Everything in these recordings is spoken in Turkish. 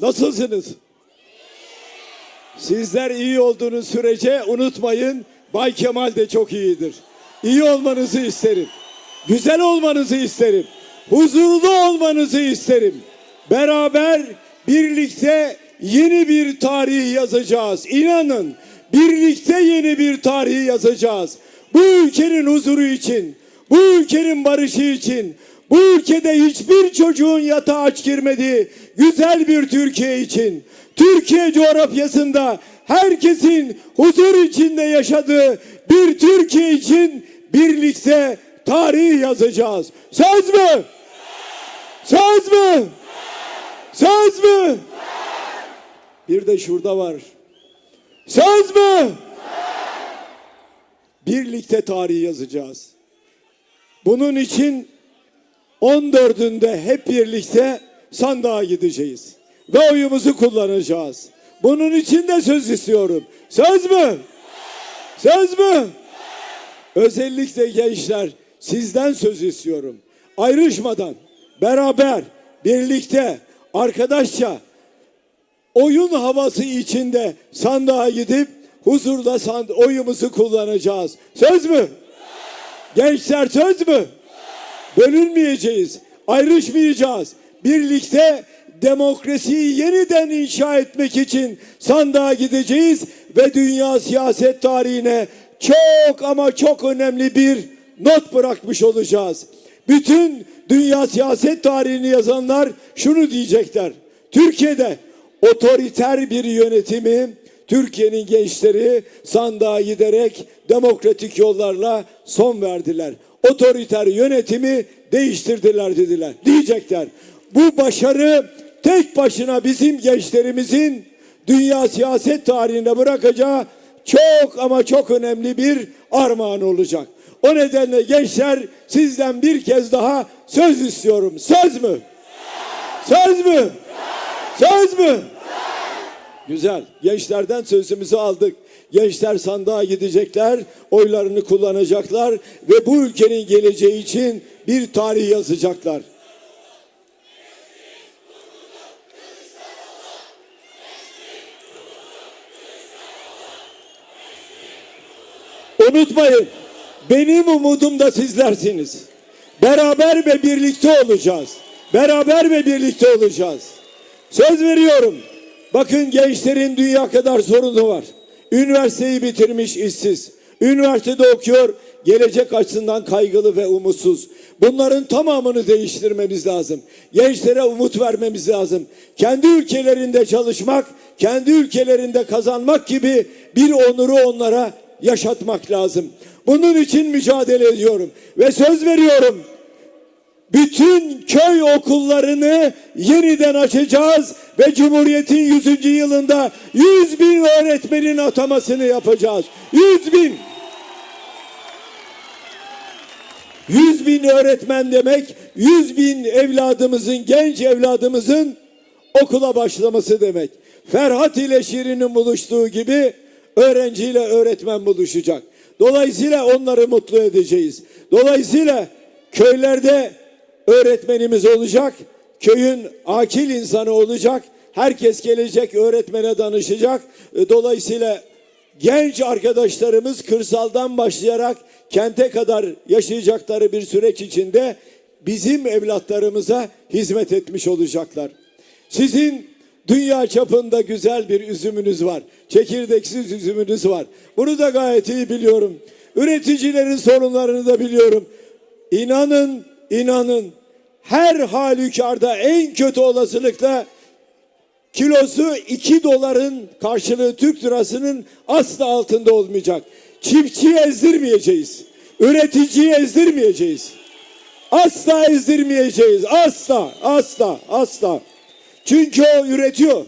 Nasılsınız? Sizler iyi olduğunuz sürece unutmayın Bay Kemal de çok iyidir. İyi olmanızı isterim. Güzel olmanızı isterim. Huzurlu olmanızı isterim. Beraber birlikte yeni bir tarih yazacağız. İnanın birlikte yeni bir tarih yazacağız. Bu ülkenin huzuru için, bu ülkenin barışı için, bu ülkede hiçbir çocuğun yatağa aç girmediği güzel bir Türkiye için, Türkiye coğrafyasında herkesin huzur içinde yaşadığı bir Türkiye için birlikte tarih yazacağız. Söz mü? Söz mü? Söz mü? Bir de şurada var. Söz mü? Birlikte tarih yazacağız. Bunun için 14'ünde hep birlikte sandığa gideceğiz. Ve oyumuzu kullanacağız. Bunun için de söz istiyorum. Söz mü? Söz mü? Özellikle gençler sizden söz istiyorum. Ayrışmadan, beraber, birlikte, arkadaşça oyun havası içinde sandığa gidip huzurla sand- oyumuzu kullanacağız. Söz mü? Gençler söz mü? Bölünmeyeceğiz, ayrışmayacağız. Birlikte demokrasiyi yeniden inşa etmek için sandığa gideceğiz ve dünya siyaset tarihine çok ama çok önemli bir not bırakmış olacağız. Bütün dünya siyaset tarihini yazanlar şunu diyecekler. Türkiye'de otoriter bir yönetimi Türkiye'nin gençleri sandığa giderek demokratik yollarla son verdiler. Otoriter yönetimi değiştirdiler dediler. Diyecekler. Bu başarı tek başına bizim gençlerimizin dünya siyaset tarihine bırakacağı çok ama çok önemli bir armağan olacak. O nedenle gençler sizden bir kez daha söz istiyorum. Söz mü? Söz mü? Söz mü? Güzel. Gençlerden sözümüzü aldık. Gençler sandığa gidecekler, oylarını kullanacaklar ve bu ülkenin geleceği için bir tarih yazacaklar. Unutmayın, benim umudum da sizlersiniz. Beraber ve birlikte olacağız. Beraber ve birlikte olacağız. Söz veriyorum. Bakın gençlerin dünya kadar sorunu var. Üniversiteyi bitirmiş işsiz. Üniversitede okuyor, gelecek açısından kaygılı ve umutsuz. Bunların tamamını değiştirmemiz lazım. Gençlere umut vermemiz lazım. Kendi ülkelerinde çalışmak, kendi ülkelerinde kazanmak gibi bir onuru onlara yaşatmak lazım. Bunun için mücadele ediyorum ve söz veriyorum bütün köy okullarını yeniden açacağız ve Cumhuriyet'in 100. yılında 100 bin öğretmenin atamasını yapacağız. 100 bin. 100 bin öğretmen demek 100 bin evladımızın, genç evladımızın okula başlaması demek. Ferhat ile Şirin'in buluştuğu gibi öğrenciyle öğretmen buluşacak. Dolayısıyla onları mutlu edeceğiz. Dolayısıyla köylerde öğretmenimiz olacak. Köyün akil insanı olacak. Herkes gelecek öğretmene danışacak. E, Dolayısıyla genç arkadaşlarımız kırsaldan başlayarak kente kadar yaşayacakları bir süreç içinde bizim evlatlarımıza hizmet etmiş olacaklar. Sizin dünya çapında güzel bir üzümünüz var. Çekirdeksiz üzümünüz var. Bunu da gayet iyi biliyorum. Üreticilerin sorunlarını da biliyorum. İnanın, inanın her halükarda en kötü olasılıkla kilosu 2 doların karşılığı Türk lirasının asla altında olmayacak. Çiftçiyi ezdirmeyeceğiz. Üreticiyi ezdirmeyeceğiz. Asla ezdirmeyeceğiz. Asla, asla, asla. Çünkü o üretiyor.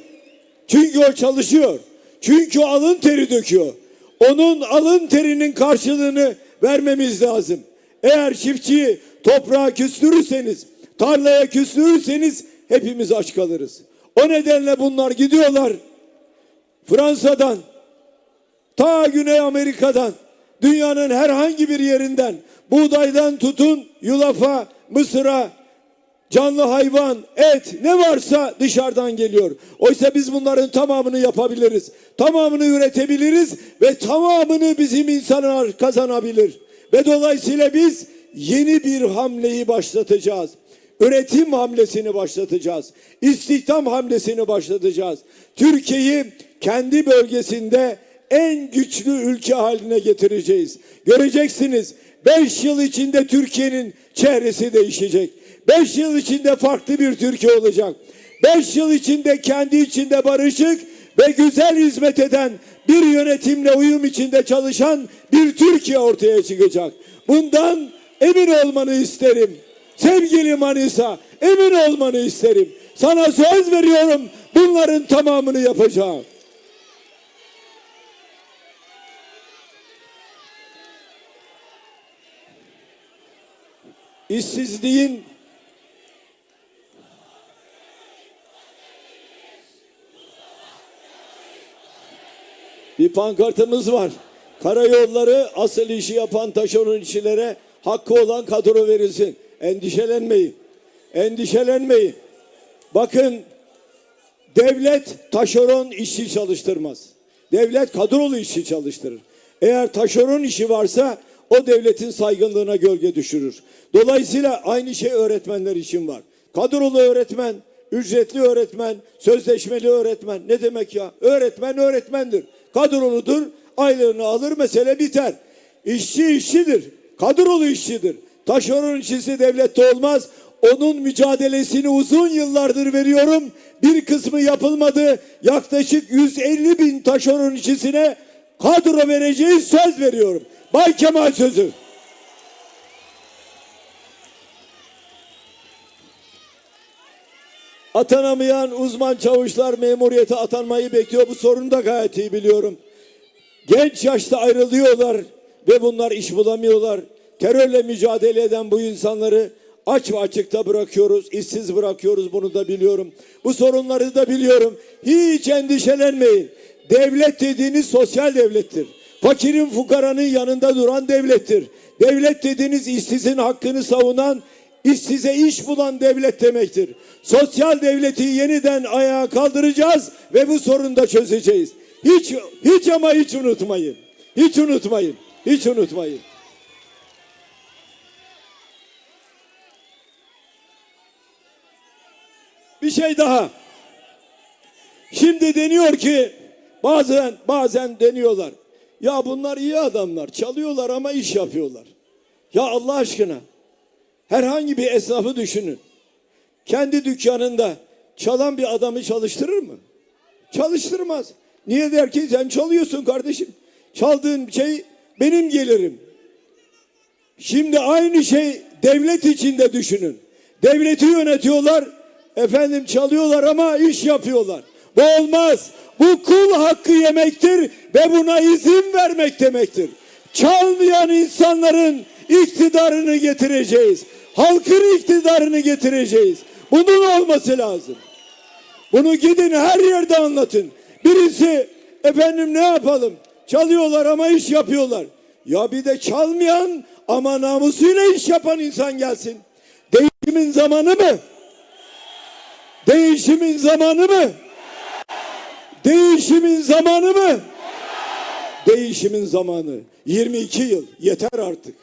Çünkü o çalışıyor. Çünkü o alın teri döküyor. Onun alın terinin karşılığını vermemiz lazım. Eğer çiftçiyi toprağa küstürürseniz, tarlaya küstürürseniz hepimiz aç kalırız. O nedenle bunlar gidiyorlar Fransa'dan, ta Güney Amerika'dan, dünyanın herhangi bir yerinden, buğdaydan tutun yulafa, mısıra, canlı hayvan, et ne varsa dışarıdan geliyor. Oysa biz bunların tamamını yapabiliriz. Tamamını üretebiliriz ve tamamını bizim insanlar kazanabilir. Ve dolayısıyla biz yeni bir hamleyi başlatacağız. Üretim hamlesini başlatacağız. İstihdam hamlesini başlatacağız. Türkiye'yi kendi bölgesinde en güçlü ülke haline getireceğiz. Göreceksiniz 5 yıl içinde Türkiye'nin çehresi değişecek. 5 yıl içinde farklı bir Türkiye olacak. 5 yıl içinde kendi içinde barışık ve güzel hizmet eden bir yönetimle uyum içinde çalışan bir Türkiye ortaya çıkacak. Bundan emin olmanı isterim. Sevgili Manisa, emin olmanı isterim. Sana söz veriyorum bunların tamamını yapacağım. İşsizliğin bir pankartımız var. Karayolları asıl işi yapan taşeron işçilere hakkı olan kadro verilsin. Endişelenmeyin. Endişelenmeyin. Bakın devlet taşeron işçi çalıştırmaz. Devlet kadrolu işçi çalıştırır. Eğer taşeron işi varsa o devletin saygınlığına gölge düşürür. Dolayısıyla aynı şey öğretmenler için var. Kadrolu öğretmen, ücretli öğretmen, sözleşmeli öğretmen ne demek ya? Öğretmen öğretmendir. Kadroludur, aylığını alır mesele biter. İşçi işçidir, kadrolu işçidir. Taşeron işçisi devlette olmaz. Onun mücadelesini uzun yıllardır veriyorum. Bir kısmı yapılmadı. Yaklaşık 150 bin taşeron işçisine kadro vereceğiz söz veriyorum. Bay Kemal sözü. Atanamayan uzman çavuşlar memuriyete atanmayı bekliyor. Bu sorunu da gayet iyi biliyorum. Genç yaşta ayrılıyorlar ve bunlar iş bulamıyorlar. Terörle mücadele eden bu insanları aç ve açıkta bırakıyoruz, işsiz bırakıyoruz bunu da biliyorum. Bu sorunları da biliyorum. Hiç endişelenmeyin. Devlet dediğiniz sosyal devlettir. Fakirin fukaranın yanında duran devlettir. Devlet dediğiniz işsizin hakkını savunan, işsize iş bulan devlet demektir. Sosyal devleti yeniden ayağa kaldıracağız ve bu sorunu da çözeceğiz. Hiç hiç ama hiç unutmayın. Hiç unutmayın. Hiç unutmayın. Bir şey daha. Şimdi deniyor ki bazen bazen deniyorlar. Ya bunlar iyi adamlar. Çalıyorlar ama iş yapıyorlar. Ya Allah aşkına herhangi bir esnafı düşünün. Kendi dükkanında çalan bir adamı çalıştırır mı? Çalıştırmaz. Niye der ki sen çalıyorsun kardeşim. Çaldığın şey benim gelirim. Şimdi aynı şey devlet içinde düşünün. Devleti yönetiyorlar. Efendim çalıyorlar ama iş yapıyorlar. Bu olmaz. Bu kul hakkı yemektir ve buna izin vermek demektir. Çalmayan insanların iktidarını getireceğiz. Halkın iktidarını getireceğiz. Bunun olması lazım. Bunu gidin her yerde anlatın. Birisi efendim ne yapalım? Çalıyorlar ama iş yapıyorlar. Ya bir de çalmayan ama namusuyla iş yapan insan gelsin. Değişimin zamanı mı? Değişimin zamanı mı? Değişimin zamanı mı? Değişimin zamanı. 22 yıl. Yeter artık.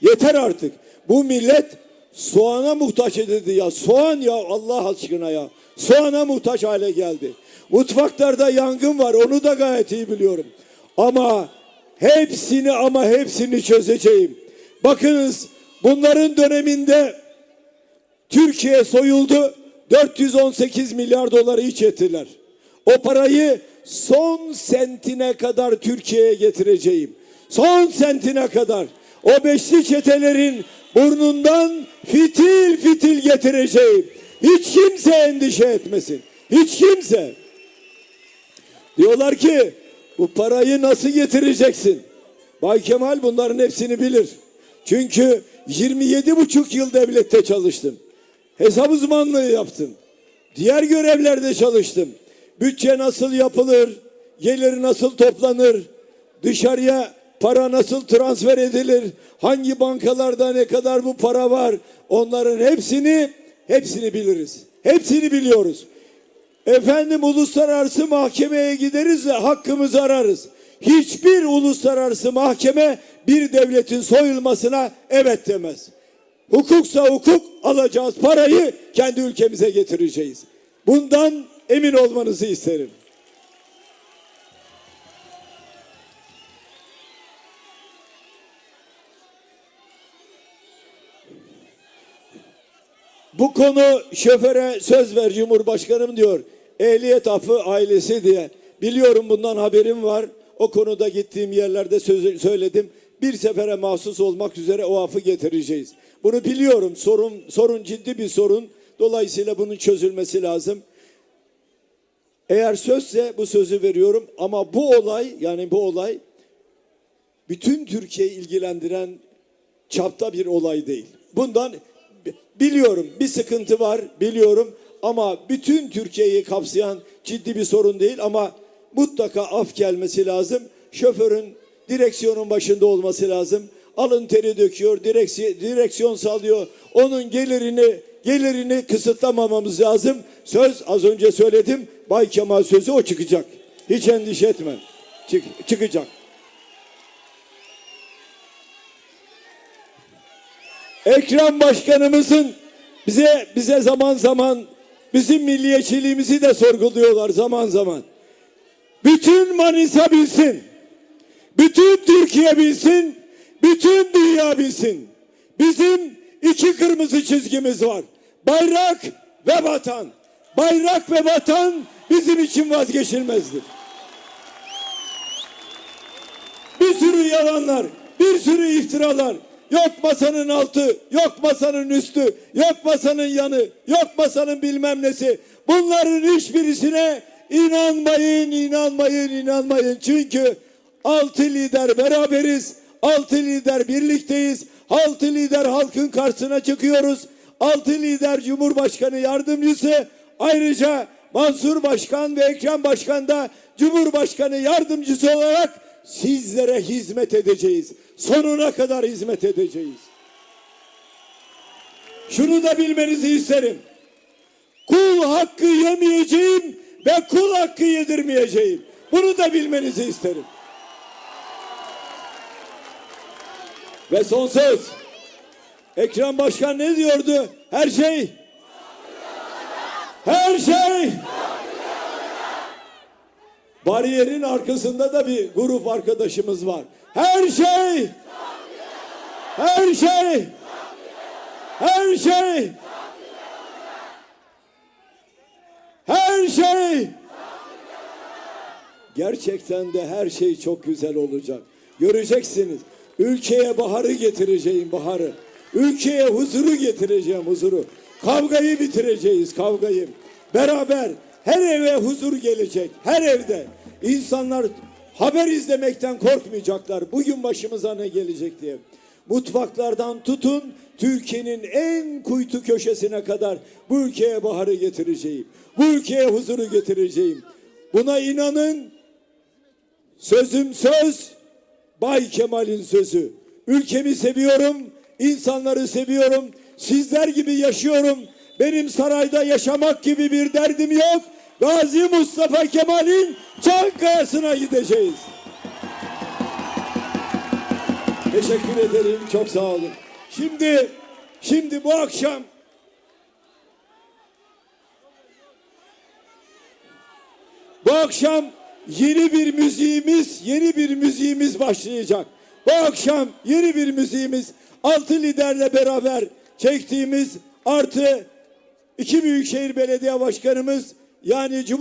Yeter artık. Bu millet soğana muhtaç edildi ya. Soğan ya Allah aşkına ya. Soğana muhtaç hale geldi. Mutfaklarda yangın var. Onu da gayet iyi biliyorum. Ama hepsini ama hepsini çözeceğim. Bakınız bunların döneminde Türkiye soyuldu. 418 milyar doları iç ettiler. O parayı son sentine kadar Türkiye'ye getireceğim. Son sentine kadar. O beşli çetelerin burnundan fitil fitil getireceğim. Hiç kimse endişe etmesin. Hiç kimse. Diyorlar ki bu parayı nasıl getireceksin? Bay Kemal bunların hepsini bilir. Çünkü 27 buçuk yıl devlette çalıştım. Hesap uzmanlığı yaptım. Diğer görevlerde çalıştım. Bütçe nasıl yapılır? Gelir nasıl toplanır? Dışarıya para nasıl transfer edilir? Hangi bankalarda ne kadar bu para var? Onların hepsini hepsini biliriz. Hepsini biliyoruz. Efendim uluslararası mahkemeye gideriz ve hakkımızı ararız. Hiçbir uluslararası mahkeme bir devletin soyulmasına evet demez. Hukuksa hukuk alacağız parayı kendi ülkemize getireceğiz. Bundan emin olmanızı isterim. Bu konu şoföre söz ver Cumhurbaşkanım diyor. Ehliyet affı ailesi diye. Biliyorum bundan haberim var. O konuda gittiğim yerlerde söz, söyledim. Bir sefere mahsus olmak üzere o affı getireceğiz. Bunu biliyorum. Sorun sorun ciddi bir sorun. Dolayısıyla bunun çözülmesi lazım. Eğer sözse bu sözü veriyorum ama bu olay yani bu olay bütün Türkiye'yi ilgilendiren çapta bir olay değil. Bundan biliyorum bir sıkıntı var biliyorum ama bütün Türkiye'yi kapsayan ciddi bir sorun değil ama mutlaka af gelmesi lazım. Şoförün direksiyonun başında olması lazım. Alın teri döküyor, direksiyon, direksiyon sallıyor. Onun gelirini gelirini kısıtlamamamız lazım. Söz az önce söyledim. Bay Kemal sözü o çıkacak. Hiç endişe etme. Çık, çıkacak. Ekrem Başkanımızın bize bize zaman zaman bizim milliyetçiliğimizi de sorguluyorlar zaman zaman. Bütün Manisa bilsin. Bütün Türkiye bilsin. Bütün dünya bilsin. Bizim iki kırmızı çizgimiz var. Bayrak ve vatan. Bayrak ve vatan bizim için vazgeçilmezdir. Bir sürü yalanlar, bir sürü iftiralar. Yok masanın altı, yok masanın üstü, yok masanın yanı, yok masanın bilmem nesi. Bunların hiçbirisine inanmayın, inanmayın, inanmayın. Çünkü altı lider beraberiz, altı lider birlikteyiz, altı lider halkın karşısına çıkıyoruz. Altı lider Cumhurbaşkanı yardımcısı, ayrıca Mansur Başkan ve Ekrem Başkan da Cumhurbaşkanı yardımcısı olarak sizlere hizmet edeceğiz. Sonuna kadar hizmet edeceğiz. Şunu da bilmenizi isterim. Kul hakkı yemeyeceğim ve kul hakkı yedirmeyeceğim. Bunu da bilmenizi isterim. Ve son söz. Ekrem Başkan ne diyordu? Her şey her şey Bariyerin arkasında da bir grup arkadaşımız var. Her şey her şey her şey her şey Gerçekten de her şey çok güzel olacak. Göreceksiniz. Ülkeye baharı getireceğim baharı. Ülkeye huzuru getireceğim huzuru. Kavgayı bitireceğiz kavgayı. Beraber her eve huzur gelecek. Her evde. İnsanlar haber izlemekten korkmayacaklar. Bugün başımıza ne gelecek diye. Mutfaklardan tutun Türkiye'nin en kuytu köşesine kadar bu ülkeye baharı getireceğim. Bu ülkeye huzuru getireceğim. Buna inanın. Sözüm söz, Bay Kemal'in sözü. Ülkemi seviyorum, insanları seviyorum. Sizler gibi yaşıyorum. Benim sarayda yaşamak gibi bir derdim yok. Gazi Mustafa Kemal'in Çankaya'sına gideceğiz. Teşekkür ederim. Çok sağ olun. Şimdi şimdi bu akşam Bu akşam yeni bir müziğimiz, yeni bir müziğimiz başlayacak. Bu akşam yeni bir müziğimiz altı liderle beraber çektiğimiz artı iki büyükşehir belediye başkanımız yani Cumhur